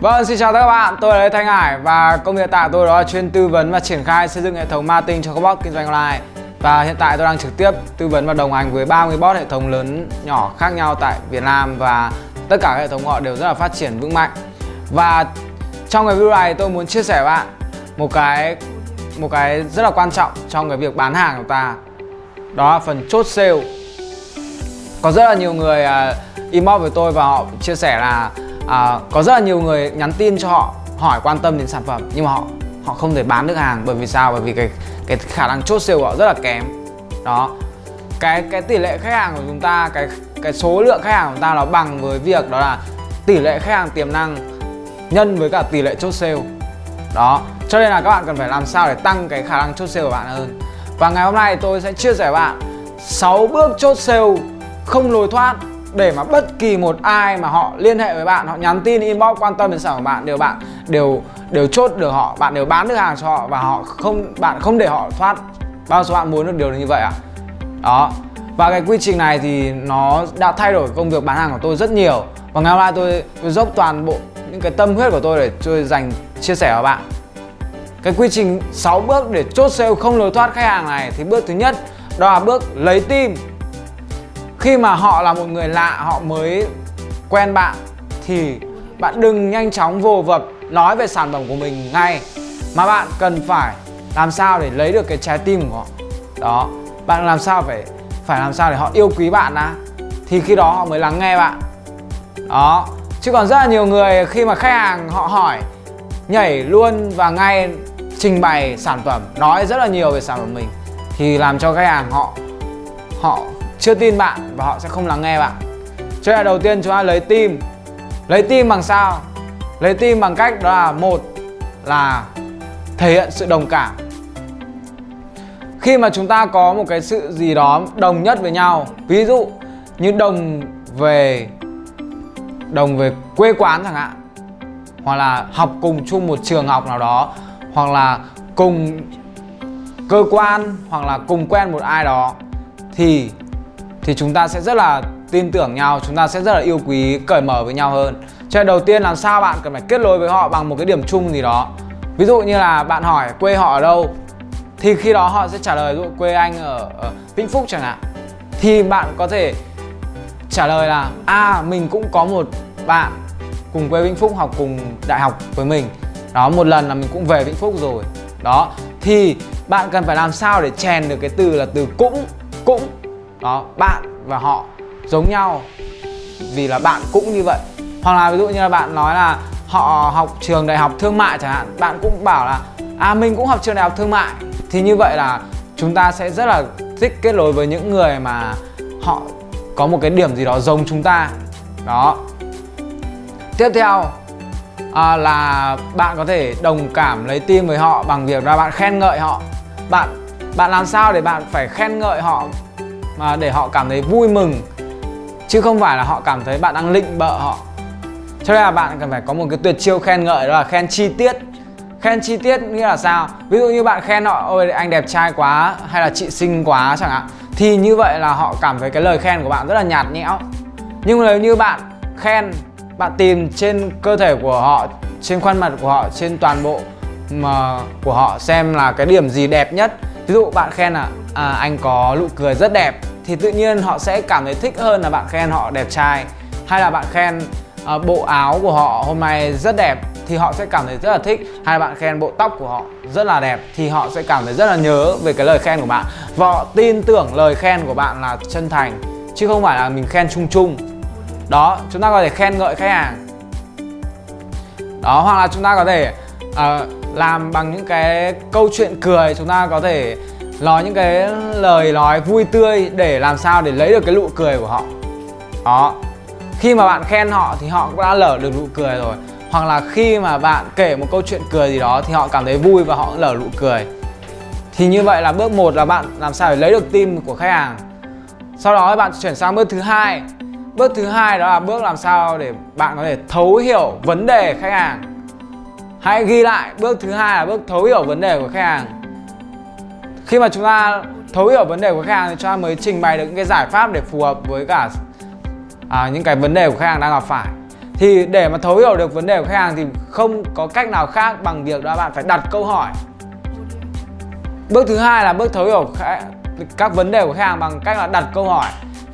Vâng, xin chào tất cả các bạn, tôi là Lê Thanh Hải và công việc tại tôi đó là chuyên tư vấn và triển khai xây dựng hệ thống marketing cho các bot kinh doanh online. Và hiện tại tôi đang trực tiếp tư vấn và đồng hành với 30 bot hệ thống lớn nhỏ khác nhau tại Việt Nam và tất cả các hệ thống họ đều rất là phát triển vững mạnh. Và trong cái video này tôi muốn chia sẻ với bạn một cái một cái rất là quan trọng trong cái việc bán hàng của ta. Đó là phần chốt sale. Có rất là nhiều người uh, inbox với tôi và họ chia sẻ là à, có rất là nhiều người nhắn tin cho họ hỏi quan tâm đến sản phẩm nhưng mà họ họ không thể bán được hàng. Bởi vì sao? Bởi vì cái cái khả năng chốt sale của họ rất là kém. Đó. Cái cái tỷ lệ khách hàng của chúng ta cái cái số lượng khách hàng của chúng ta nó bằng với việc đó là tỷ lệ khách hàng tiềm năng nhân với cả tỷ lệ chốt sale. Đó. Cho nên là các bạn cần phải làm sao để tăng cái khả năng chốt sale của bạn hơn. Và ngày hôm nay tôi sẽ chia sẻ với bạn 6 bước chốt sale không lối thoát để mà bất kỳ một ai mà họ liên hệ với bạn họ nhắn tin inbox quan tâm đến sản phẩm bạn đều bạn đều đều chốt được họ bạn đều bán được hàng cho họ và họ không bạn không để họ thoát bao số bạn muốn được điều như vậy à đó. Và cái quy trình này thì nó đã thay đổi công việc bán hàng của tôi rất nhiều. Và ngày hôm nay tôi, tôi dốc toàn bộ những cái tâm huyết của tôi để tôi dành chia sẻ với bạn. Cái quy trình 6 bước để chốt sale không lối thoát khách hàng này thì bước thứ nhất đó là bước lấy tim khi mà họ là một người lạ, họ mới quen bạn, thì bạn đừng nhanh chóng vồ vập nói về sản phẩm của mình ngay. Mà bạn cần phải làm sao để lấy được cái trái tim của họ? Đó, bạn làm sao phải phải làm sao để họ yêu quý bạn đã thì khi đó họ mới lắng nghe bạn. Đó, chứ còn rất là nhiều người khi mà khách hàng họ hỏi, nhảy luôn và ngay trình bày sản phẩm, nói rất là nhiều về sản phẩm mình, thì làm cho khách hàng họ họ chưa tin bạn và họ sẽ không lắng nghe bạn. Cho nên đầu tiên chúng ta lấy tim lấy tim bằng sao? Lấy tim bằng cách đó là, một là thể hiện sự đồng cảm. Khi mà chúng ta có một cái sự gì đó đồng nhất với nhau, ví dụ như đồng về đồng về quê quán chẳng hạn, hoặc là học cùng chung một trường học nào đó, hoặc là cùng cơ quan, hoặc là cùng quen một ai đó, thì thì chúng ta sẽ rất là tin tưởng nhau chúng ta sẽ rất là yêu quý cởi mở với nhau hơn. Cho nên đầu tiên làm sao bạn cần phải kết nối với họ bằng một cái điểm chung gì đó. Ví dụ như là bạn hỏi quê họ ở đâu thì khi đó họ sẽ trả lời dụ quê anh ở, ở Vĩnh Phúc chẳng hạn. Thì bạn có thể trả lời là à mình cũng có một bạn cùng quê Vĩnh Phúc học cùng đại học với mình. Đó một lần là mình cũng về Vĩnh Phúc rồi. Đó thì bạn cần phải làm sao để chèn được cái từ là từ cũng cũng đó bạn và họ giống nhau vì là bạn cũng như vậy. Hoặc là ví dụ như là bạn nói là họ học trường đại học thương mại chẳng hạn bạn cũng bảo là à mình cũng học trường đại học thương mại. Thì như vậy là chúng ta sẽ rất là thích kết nối với những người mà họ có một cái điểm gì đó giống chúng ta. Đó. Tiếp theo à, là bạn có thể đồng cảm lấy tim với họ bằng việc là bạn khen ngợi họ. Bạn bạn làm sao để bạn phải khen ngợi họ mà để họ cảm thấy vui mừng chứ không phải là họ cảm thấy bạn đang lịnh bợ họ. Cho nên là bạn cần phải có một cái tuyệt chiêu khen ngợi đó là khen chi tiết. Khen chi tiết nghĩa là sao? Ví dụ như bạn khen họ ôi anh đẹp trai quá hay là chị xinh quá chẳng hạn thì như vậy là họ cảm thấy cái lời khen của bạn rất là nhạt nhẽo. Nhưng nếu như bạn khen bạn tìm trên cơ thể của họ trên khuôn mặt của họ trên toàn bộ mà của họ xem là cái điểm gì đẹp nhất. Ví dụ bạn khen là à, anh có nụ cười rất đẹp thì tự nhiên họ sẽ cảm thấy thích hơn là bạn khen họ đẹp trai. Hay là bạn khen uh, bộ áo của họ hôm nay rất đẹp thì họ sẽ cảm thấy rất là thích. Hay là bạn khen bộ tóc của họ rất là đẹp thì họ sẽ cảm thấy rất là nhớ về cái lời khen của bạn. Và họ tin tưởng lời khen của bạn là chân thành chứ không phải là mình khen chung chung. Đó chúng ta có thể khen ngợi khách hàng. Đó hoặc là chúng ta có thể uh, làm bằng những cái câu chuyện cười chúng ta có thể nói những cái lời nói vui tươi để làm sao để lấy được cái nụ cười của họ. Đó. Khi mà bạn khen họ thì họ cũng đã lở được nụ cười rồi. Hoặc là khi mà bạn kể một câu chuyện cười gì đó thì họ cảm thấy vui và họ cũng lở nụ cười. Thì như vậy là bước một là bạn làm sao để lấy được tim của khách hàng. Sau đó bạn chuyển sang bước thứ hai. Bước thứ hai đó là bước làm sao để bạn có thể thấu hiểu vấn đề khách hàng. Hãy ghi lại, bước thứ hai là bước thấu hiểu vấn đề của khách hàng khi mà chúng ta thấu hiểu vấn đề của khách hàng thì chúng ta mới trình bày được những cái giải pháp để phù hợp với cả à, những cái vấn đề của khách hàng đang gặp phải. Thì để mà thấu hiểu được vấn đề của khách hàng thì không có cách nào khác bằng việc đó bạn phải đặt câu hỏi. Bước thứ hai là bước thấu hiểu các vấn đề của khách hàng bằng cách là đặt câu hỏi.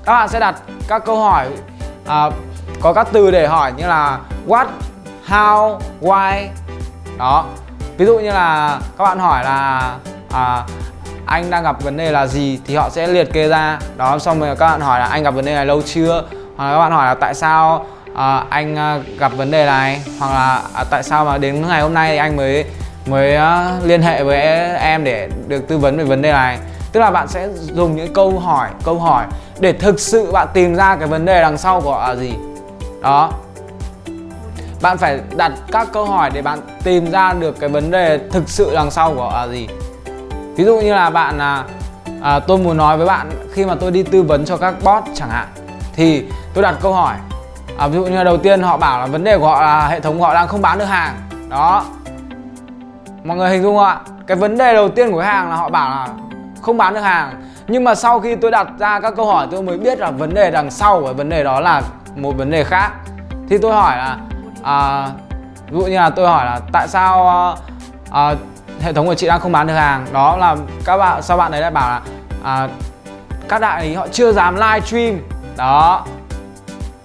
Các bạn sẽ đặt các câu hỏi à, có các từ để hỏi như là what how why. Đó. Ví dụ như là các bạn hỏi là à, anh đang gặp vấn đề là gì thì họ sẽ liệt kê ra. Đó xong rồi các bạn hỏi là anh gặp vấn đề này lâu chưa? Hoặc là các bạn hỏi là tại sao à, anh à, gặp vấn đề này? Hoặc là à, tại sao mà đến ngày hôm nay thì anh mới mới uh, liên hệ với em để được tư vấn về vấn đề này? Tức là bạn sẽ dùng những câu hỏi câu hỏi để thực sự bạn tìm ra cái vấn đề đằng sau của là gì. Đó. Bạn phải đặt các câu hỏi để bạn tìm ra được cái vấn đề thực sự đằng sau của là gì ví dụ như là bạn à, à, tôi muốn nói với bạn khi mà tôi đi tư vấn cho các bot chẳng hạn thì tôi đặt câu hỏi. À, ví dụ như là đầu tiên họ bảo là vấn đề của họ là hệ thống của họ đang không bán được hàng. Đó. Mọi người hình dung không ạ? Cái vấn đề đầu tiên của khách hàng là họ bảo là không bán được hàng. Nhưng mà sau khi tôi đặt ra các câu hỏi tôi mới biết là vấn đề đằng sau của vấn đề đó là một vấn đề khác. Thì tôi hỏi là à, ví dụ như là tôi hỏi là tại sao à, à hệ thống của chị đang không bán được hàng. Đó là các bạn sau bạn ấy lại bảo là à, các đại lý họ chưa dám live stream. Đó.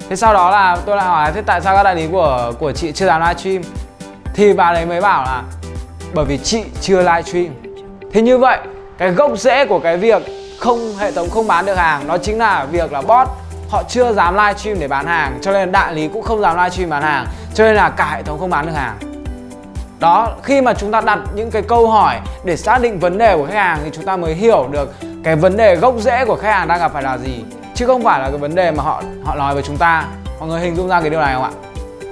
Thế sau đó là tôi lại hỏi thế tại sao các đại lý của của chị chưa dám live stream? Thì bà ấy mới bảo là bởi vì chị chưa live stream. Thế như vậy cái gốc rễ của cái việc không hệ thống không bán được hàng đó chính là việc là bot họ chưa dám live stream để bán hàng. Cho nên đại lý cũng không dám live stream bán hàng. Cho nên là cả hệ thống không bán được hàng đó, khi mà chúng ta đặt những cái câu hỏi để xác định vấn đề của khách hàng thì chúng ta mới hiểu được cái vấn đề gốc rễ của khách hàng đang gặp phải là gì. Chứ không phải là cái vấn đề mà họ họ nói với chúng ta. Mọi người hình dung ra cái điều này không ạ?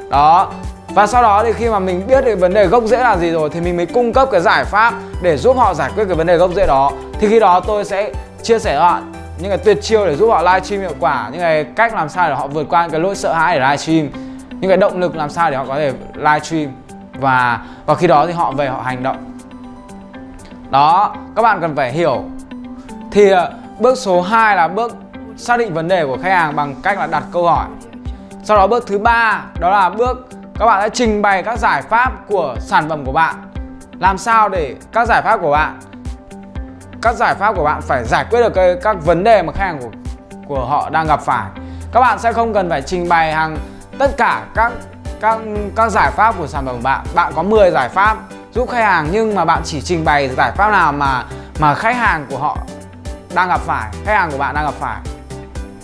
Đó. Và sau đó thì khi mà mình biết được vấn đề gốc rễ là gì rồi thì mình mới cung cấp cái giải pháp để giúp họ giải quyết cái vấn đề gốc rễ đó. Thì khi đó tôi sẽ chia sẻ cho bạn những cái tuyệt chiêu để giúp họ livestream hiệu quả, những cái cách làm sao để họ vượt qua những cái lỗi sợ hãi để livestream, những cái động lực làm sao để họ có thể livestream và và khi đó thì họ về họ hành động. Đó các bạn cần phải hiểu. Thì ờ, bước số 2 là bước xác định vấn đề của khách hàng bằng cách là đặt câu hỏi. Sau đó bước thứ ba đó là bước các bạn sẽ trình bày các giải pháp của sản phẩm của bạn. Làm sao để các giải pháp của bạn các giải pháp của bạn phải giải quyết được cái, các vấn đề mà khách hàng của của họ đang gặp phải. Các bạn sẽ không cần phải trình bày hàng tất cả các các các giải pháp của sản phẩm của bạn. Bạn có 10 giải pháp giúp khách hàng nhưng mà bạn chỉ trình bày giải pháp nào mà mà khách hàng của họ đang gặp phải khách hàng của bạn đang gặp phải.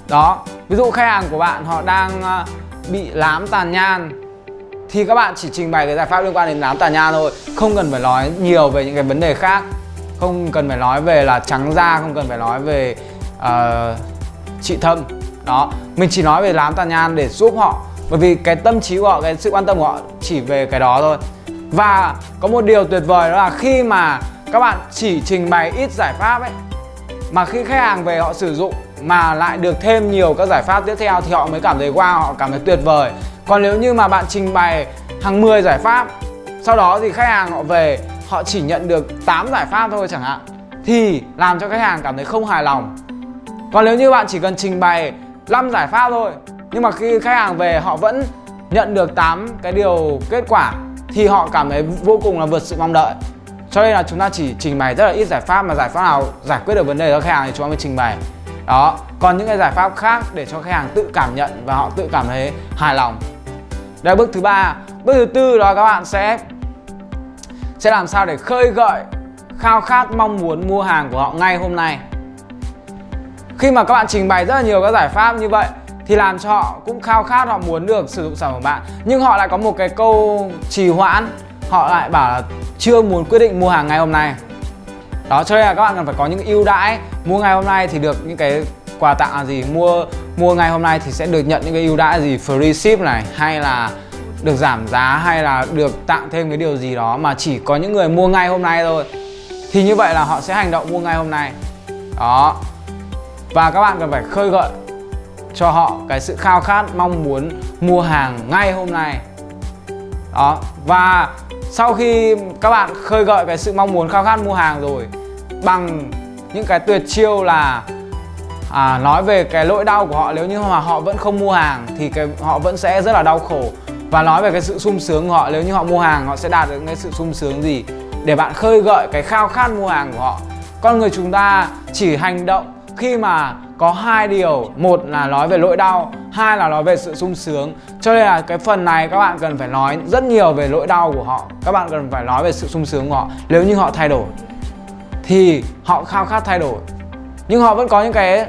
Đó ví dụ khách hàng của bạn họ đang ờ, bị lám tàn nhan thì các bạn chỉ trình bày cái giải pháp liên quan đến nám tàn nha thôi không cần phải nói nhiều về những cái vấn đề khác. Không cần phải nói về là trắng da không cần phải nói về uh, trị thâm. Đó mình chỉ nói về lám tàn nhan để giúp họ bởi vì cái tâm trí của họ, cái sự quan tâm của họ chỉ về cái đó thôi. Và có một điều tuyệt vời đó là khi mà các bạn chỉ trình bày ít giải pháp ấy, mà khi khách hàng về họ sử dụng mà lại được thêm nhiều các giải pháp tiếp theo thì họ mới cảm thấy wow, họ cảm thấy tuyệt vời. Còn nếu như mà bạn trình bày hàng 10 giải pháp, sau đó thì khách hàng họ về, họ chỉ nhận được 8 giải pháp thôi chẳng hạn, thì làm cho khách hàng cảm thấy không hài lòng. Còn nếu như bạn chỉ cần trình bày 5 giải pháp thôi nhưng mà khi khách hàng về, họ vẫn nhận được 8 cái điều kết quả thì họ cảm thấy vô cùng là vượt sự mong đợi. Cho nên là chúng ta chỉ trình bày rất là ít giải pháp mà giải pháp nào giải quyết được vấn đề cho khách hàng thì chúng ta mới trình bày. Đó. Còn những cái giải pháp khác để cho khách hàng tự cảm nhận và họ tự cảm thấy hài lòng. Đây là bước thứ ba. Bước thứ tư đó, các bạn sẽ sẽ làm sao để khơi gợi, khao khát mong muốn mua hàng của họ ngay hôm nay. Khi mà các bạn trình bày rất là nhiều các giải pháp như vậy thì làm cho họ cũng khao khát họ muốn được sử dụng sản phẩm của bạn. Nhưng họ lại có một cái câu trì hoãn. Họ lại bảo là chưa muốn quyết định mua hàng ngày hôm nay. Đó, cho nên là các bạn cần phải có những ưu đãi. Mua ngày hôm nay thì được những cái quà tặng là gì? Mua mua ngày hôm nay thì sẽ được nhận những cái ưu đãi gì? Free ship này, hay là được giảm giá, hay là được tặng thêm cái điều gì đó mà chỉ có những người mua ngay hôm nay thôi. Thì như vậy là họ sẽ hành động mua ngay hôm nay. Đó. Và các bạn cần phải khơi gợi cho họ cái sự khao khát mong muốn mua hàng ngay hôm nay. Đó và sau khi các bạn khơi gợi cái sự mong muốn khao khát mua hàng rồi bằng những cái tuyệt chiêu là à, nói về cái nỗi đau của họ nếu như mà họ vẫn không mua hàng thì cái họ vẫn sẽ rất là đau khổ. Và nói về cái sự sung sướng của họ nếu như họ mua hàng họ sẽ đạt được cái sự sung sướng gì? Để bạn khơi gợi cái khao khát mua hàng của họ. Con người chúng ta chỉ hành động khi mà có hai điều một là nói về nỗi đau hai là nói về sự sung sướng. Cho nên là cái phần này các bạn cần phải nói rất nhiều về nỗi đau của họ. Các bạn cần phải nói về sự sung sướng của họ. Nếu như họ thay đổi thì họ khao khát thay đổi. Nhưng họ vẫn có những cái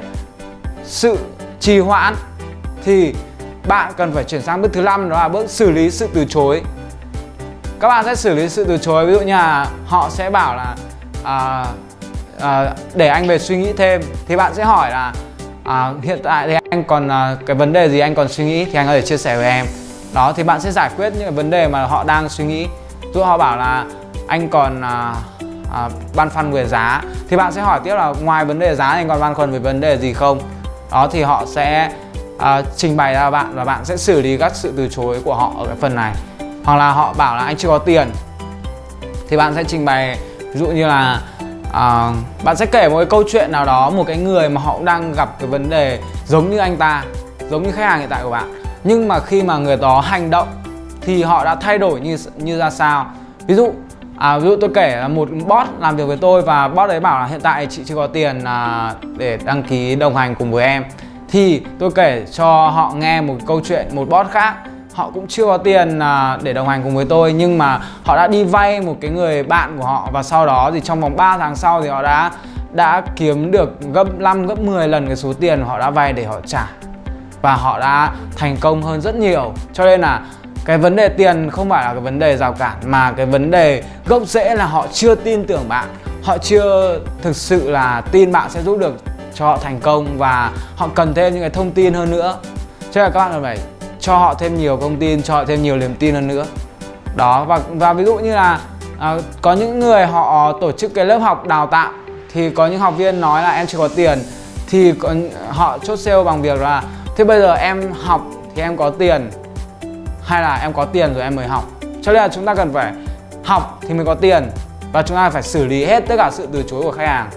sự trì hoãn thì bạn cần phải chuyển sang bước thứ năm đó là bước xử lý sự từ chối. Các bạn sẽ xử lý sự từ chối. Ví dụ như là họ sẽ bảo là à, à, để anh về suy nghĩ thêm thì bạn sẽ hỏi là à, hiện tại thì anh còn à, cái vấn đề gì anh còn suy nghĩ thì anh có thể chia sẻ với em. Đó thì bạn sẽ giải quyết những cái vấn đề mà họ đang suy nghĩ. Ví họ bảo là anh còn à, à, băn khoăn về giá. Thì bạn sẽ hỏi tiếp là ngoài vấn đề giá anh còn băn khoăn về vấn đề gì không? Đó thì họ sẽ à, trình bày ra bạn và bạn sẽ xử lý các sự từ chối của họ ở cái phần này. Hoặc là họ bảo là anh chưa có tiền. Thì bạn sẽ trình bày ví dụ như là à, bạn sẽ kể một cái câu chuyện nào đó một cái người mà họ cũng đang gặp cái vấn đề giống như anh ta giống như khách hàng hiện tại của bạn. Nhưng mà khi mà người đó hành động thì họ đã thay đổi như như ra sao? Ví dụ à, ví dụ tôi kể là một bot làm việc với tôi và bot đấy bảo là hiện tại chị chưa có tiền à, để đăng ký đồng hành cùng với em. Thì tôi kể cho họ nghe một câu chuyện một bot khác họ cũng chưa có tiền à, để đồng hành cùng với tôi, nhưng mà họ đã đi vay một cái người bạn của họ và sau đó thì trong vòng 3 tháng sau thì họ đã đã kiếm được gấp 5 gấp 10 lần cái số tiền họ đã vay để họ trả. Và họ đã thành công hơn rất nhiều. Cho nên là cái vấn đề tiền không phải là cái vấn đề rào cản, mà cái vấn đề gốc rễ là họ chưa tin tưởng bạn. Họ chưa thực sự là tin bạn sẽ giúp được cho họ thành công và họ cần thêm những cái thông tin hơn nữa. Cho nên là các bạn cần phải cho họ thêm nhiều thông tin cho họ thêm nhiều niềm tin hơn nữa. Đó và và ví dụ như là à, có những người họ tổ chức cái lớp học đào tạo thì có những học viên nói là em chưa có tiền thì có, họ chốt sale bằng việc là thế bây giờ em học thì em có tiền hay là em có tiền rồi em mới học? Cho nên là chúng ta cần phải học thì mới có tiền và chúng ta phải xử lý hết tất cả sự từ chối của khách hàng.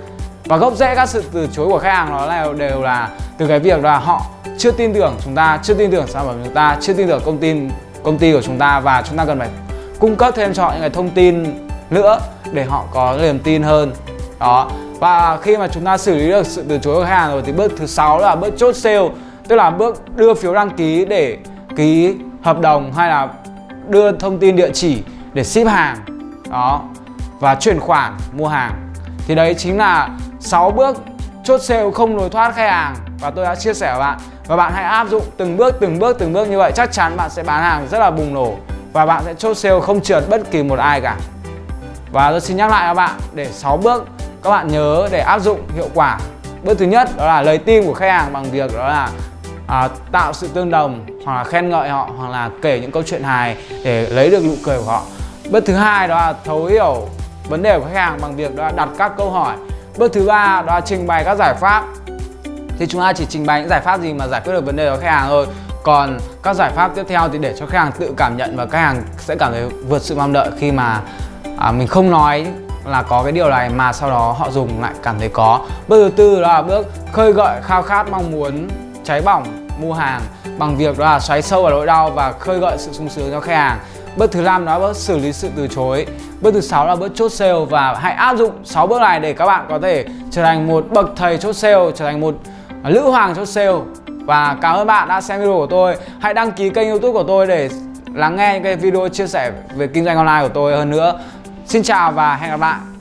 Và gốc rễ các sự từ chối của khách hàng đó là đều là từ cái việc là họ chưa tin tưởng chúng ta, chưa tin tưởng sản phẩm của chúng ta, chưa tin tưởng công ty công ty của chúng ta và chúng ta cần phải cung cấp thêm cho họ những cái thông tin nữa để họ có niềm tin hơn. Đó. Và khi mà chúng ta xử lý được sự từ chối của khách hàng rồi thì bước thứ sáu là bước chốt sale, tức là bước đưa phiếu đăng ký để ký hợp đồng hay là đưa thông tin địa chỉ để ship hàng. Đó. Và chuyển khoản mua hàng. Thì đấy chính là 6 bước chốt sale không lối thoát khách hàng và tôi đã chia sẻ với bạn và bạn hãy áp dụng từng bước từng bước từng bước như vậy. Chắc chắn bạn sẽ bán hàng rất là bùng nổ và bạn sẽ chốt sale không trượt bất kỳ một ai cả. Và tôi xin nhắc lại các bạn để 6 bước các bạn nhớ để áp dụng hiệu quả. Bước thứ nhất đó là lời tin của khách hàng bằng việc đó là à, tạo sự tương đồng hoặc là khen ngợi họ hoặc là kể những câu chuyện hài để lấy được nụ cười của họ. Bước thứ hai đó là thấu hiểu vấn đề của khách hàng bằng việc đó là đặt các câu hỏi. Bước thứ ba đó là trình bày các giải pháp thì chúng ta chỉ trình bày những giải pháp gì mà giải quyết được vấn đề của khách hàng thôi. Còn các giải pháp tiếp theo thì để cho khách hàng tự cảm nhận và khách hàng sẽ cảm thấy vượt sự mong đợi khi mà à, mình không nói là có cái điều này mà sau đó họ dùng lại cảm thấy có. Bước thứ tư đó là bước khơi gợi khao khát mong muốn cháy bỏng mua hàng bằng việc đó là xoáy sâu vào nỗi đau và khơi gợi sự sung sướng cho khách hàng. Bước thứ năm đó là bước xử lý sự từ chối. Bước thứ sáu là bước chốt sale và hãy áp dụng 6 bước này để các bạn có thể trở thành một bậc thầy chốt sale, trở thành một lữ hoàng cho sale. Và cảm ơn bạn đã xem video của tôi. Hãy đăng ký kênh youtube của tôi để lắng nghe những cái video chia sẻ về kinh doanh online của tôi hơn nữa. Xin chào và hẹn gặp lại.